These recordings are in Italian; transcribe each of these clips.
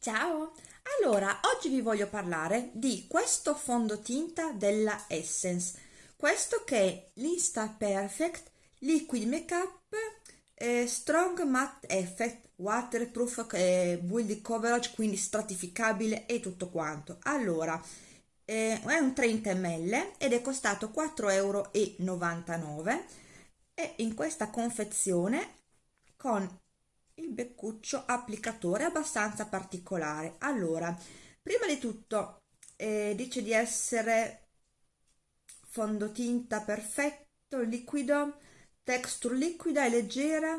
Ciao! Allora, oggi vi voglio parlare di questo fondotinta della Essence. Questo che è l'Insta Perfect Liquid Makeup eh, Strong Matte Effect Waterproof eh, Build Coverage, quindi stratificabile e tutto quanto. Allora, eh, è un 30 ml ed è costato 4,99 euro e in questa confezione con il beccuccio applicatore abbastanza particolare. Allora prima di tutto eh, dice di essere fondotinta perfetto liquido texture liquida e leggera.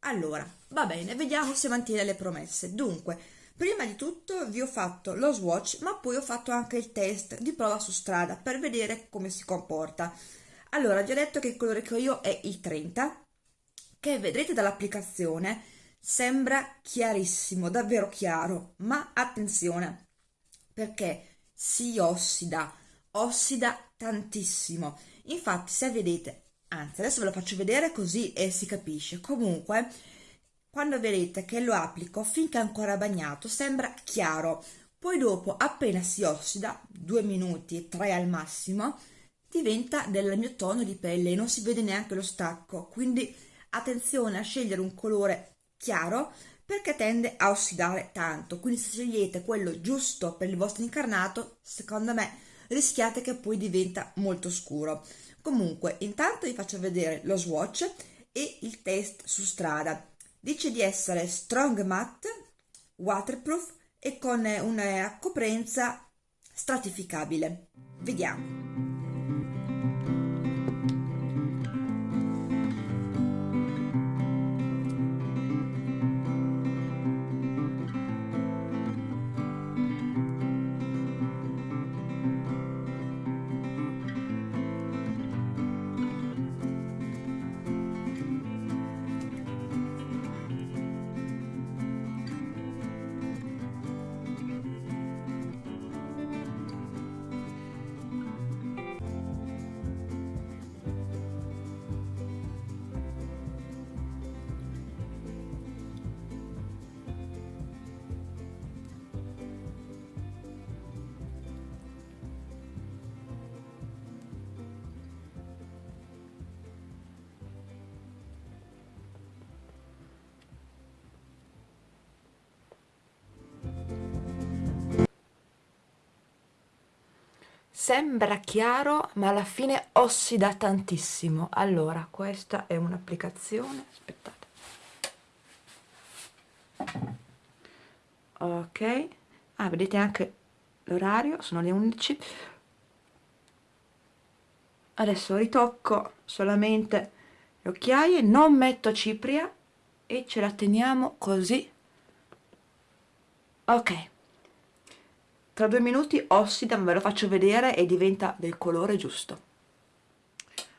Allora va bene vediamo se mantiene le promesse. Dunque prima di tutto vi ho fatto lo swatch ma poi ho fatto anche il test di prova su strada per vedere come si comporta. Allora già detto che il colore che ho io è il 30 che vedrete dall'applicazione sembra chiarissimo, davvero chiaro, ma attenzione perché si ossida, ossida tantissimo. Infatti se vedete, anzi adesso ve lo faccio vedere così e si capisce, comunque quando vedete che lo applico finché è ancora bagnato sembra chiaro, poi dopo appena si ossida, due minuti, tre al massimo, diventa del mio tono di pelle e non si vede neanche lo stacco, quindi attenzione a scegliere un colore chiaro perché tende a ossidare tanto. Quindi se scegliete quello giusto per il vostro incarnato secondo me rischiate che poi diventa molto scuro. Comunque intanto vi faccio vedere lo swatch e il test su strada. Dice di essere strong matte waterproof e con una coprenza stratificabile. Vediamo sembra chiaro ma alla fine ossida tantissimo. Allora questa è un'applicazione. Aspettate. Ok. Ah vedete anche l'orario sono le 11 adesso ritocco solamente le occhiaie non metto cipria e ce la teniamo così. Ok tra due minuti ossida, ve lo faccio vedere e diventa del colore giusto.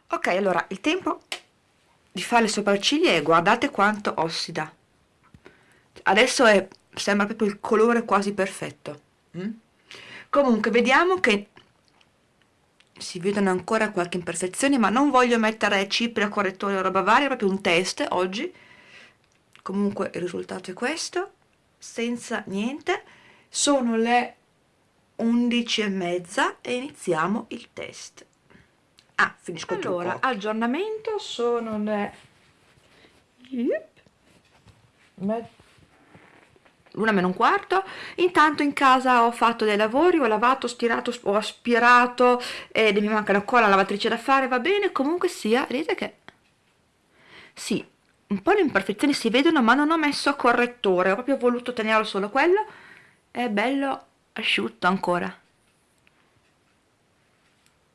Ok, allora il tempo di fare le sopracciglia e guardate quanto ossida. Adesso è, sembra proprio il colore quasi perfetto. Mm? Comunque, vediamo che si vedono ancora qualche imperfezione, ma non voglio mettere cipria, correttore o roba varia, è proprio un test oggi. Comunque il risultato è questo, senza niente. Sono le 11 e mezza e iniziamo il test. Ah finisco allora aggiornamento sono le l'una meno un quarto. Intanto in casa ho fatto dei lavori ho lavato stirato ho aspirato ed mi manca ancora la lavatrice da fare va bene comunque sia vedete che sì un po' le imperfezioni si vedono ma non ho messo correttore ho proprio voluto tenerlo solo quello. È bello asciutto ancora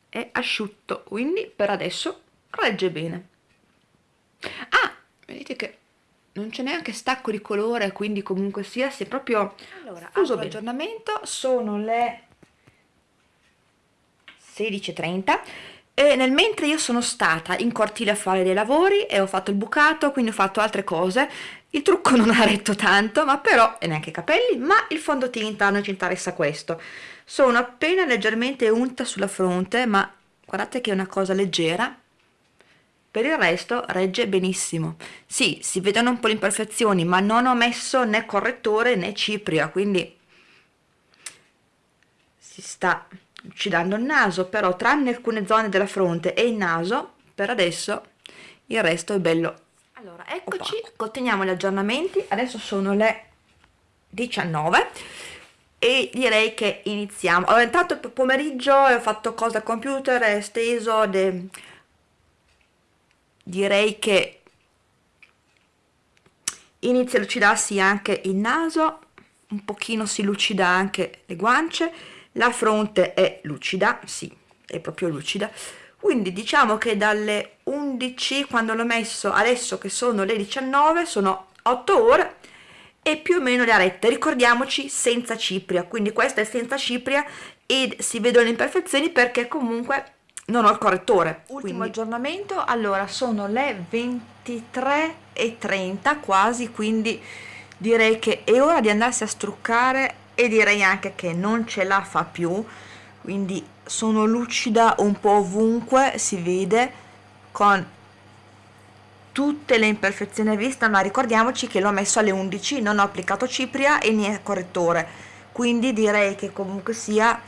è asciutto quindi per adesso regge bene ah vedete che non c'è neanche stacco di colore quindi comunque sia si è proprio allora bene. aggiornamento sono le 16.30 e nel mentre io sono stata in cortile a fare dei lavori e ho fatto il bucato quindi ho fatto altre cose il trucco non ha retto tanto ma però e neanche i capelli ma il fondotinta a noi ci interessa questo. Sono appena leggermente unta sulla fronte ma guardate che è una cosa leggera. Per il resto regge benissimo. Sì si vedono un po' le imperfezioni ma non ho messo né correttore né cipria quindi si sta lucidando il naso però tranne alcune zone della fronte e il naso per adesso il resto è bello allora eccoci opaco. continuiamo gli aggiornamenti. Adesso sono le 19 e direi che iniziamo. Ho entrato il pomeriggio e ho fatto cose al computer è steso de... direi che inizia a lucidarsi anche il naso un pochino si lucida anche le guance la fronte è lucida sì è proprio lucida quindi diciamo che dalle 11 quando l'ho messo adesso che sono le 19 sono 8 ore e più o meno le arette. Ricordiamoci senza cipria. Quindi questa è senza cipria e si vedono le imperfezioni perché comunque non ho il correttore. Ultimo quindi. aggiornamento. Allora sono le 23 e 30 quasi quindi direi che è ora di andarsi a struccare e direi anche che non ce la fa più quindi sono lucida un po' ovunque si vede con tutte le imperfezioni a vista ma ricordiamoci che l'ho messo alle 11 non ho applicato cipria e niente correttore. Quindi direi che comunque sia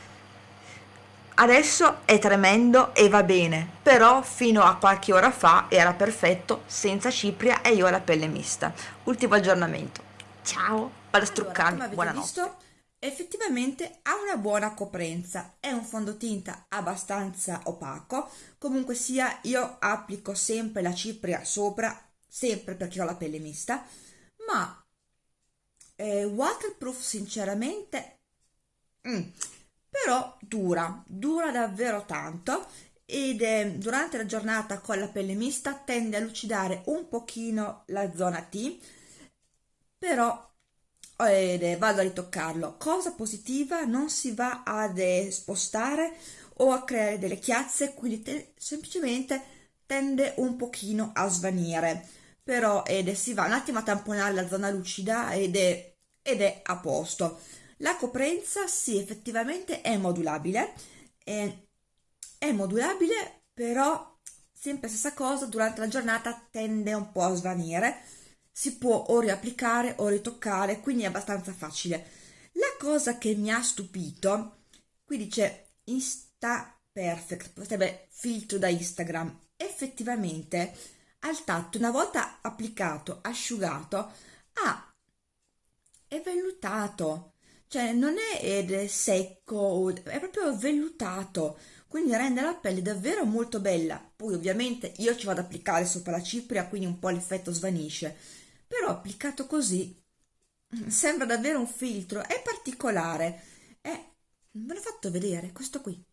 adesso è tremendo e va bene però fino a qualche ora fa era perfetto senza cipria e io ho la pelle mista. Ultimo aggiornamento. Ciao. Vado a struccarmi. Allora, buonanotte effettivamente ha una buona coprenza è un fondotinta abbastanza opaco comunque sia io applico sempre la cipria sopra sempre perché ho la pelle mista ma eh, waterproof sinceramente mm, però dura dura davvero tanto ed eh, durante la giornata con la pelle mista tende a lucidare un pochino la zona T però ed vado a ritoccarlo. Cosa positiva non si va ad spostare o a creare delle chiazze quindi te, semplicemente tende un pochino a svanire. Però ed si va un attimo a tamponare la zona lucida ed è, ed è a posto. La coprenza sì effettivamente è modulabile. È, è modulabile però sempre stessa cosa durante la giornata tende un po' a svanire si può o riapplicare o ritoccare, quindi è abbastanza facile. La cosa che mi ha stupito, qui dice Insta Perfect, sarebbe filtro da Instagram, effettivamente al tatto, una volta applicato, asciugato, ah, è vellutato, cioè non è secco, è proprio vellutato, quindi rende la pelle davvero molto bella. Poi ovviamente io ci vado ad applicare sopra la cipria, quindi un po' l'effetto svanisce però applicato così sembra davvero un filtro, è particolare, è, ve l'ho fatto vedere, questo qui.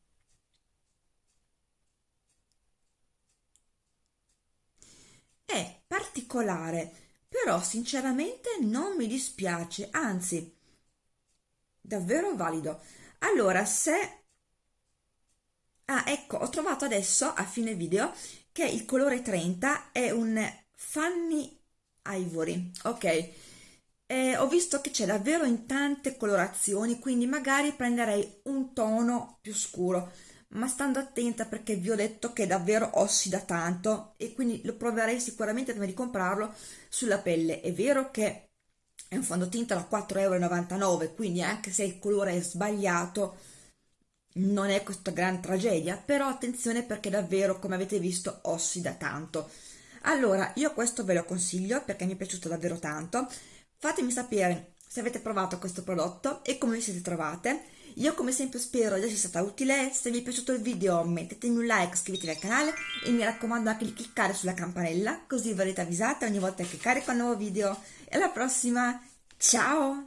È particolare, però sinceramente non mi dispiace, anzi, davvero valido. Allora, se... Ah, ecco, ho trovato adesso, a fine video, che il colore 30 è un Fanny Ivory, ok. Eh, ho visto che c'è davvero in tante colorazioni, quindi magari prenderei un tono più scuro, ma stando attenta perché vi ho detto che davvero ossida tanto e quindi lo proverei sicuramente prima di comprarlo sulla pelle. È vero che è un fondotinta da 4,99 euro, quindi anche se il colore è sbagliato non è questa gran tragedia, però attenzione perché davvero, come avete visto, ossida tanto allora io questo ve lo consiglio perché mi è piaciuto davvero tanto. Fatemi sapere se avete provato questo prodotto e come vi siete trovate. Io come sempre spero di essere stata utile. Se vi è piaciuto il video mettetemi un like iscrivetevi al canale e mi raccomando anche di cliccare sulla campanella così verrete avvisate ogni volta che carico un nuovo video. E alla prossima! Ciao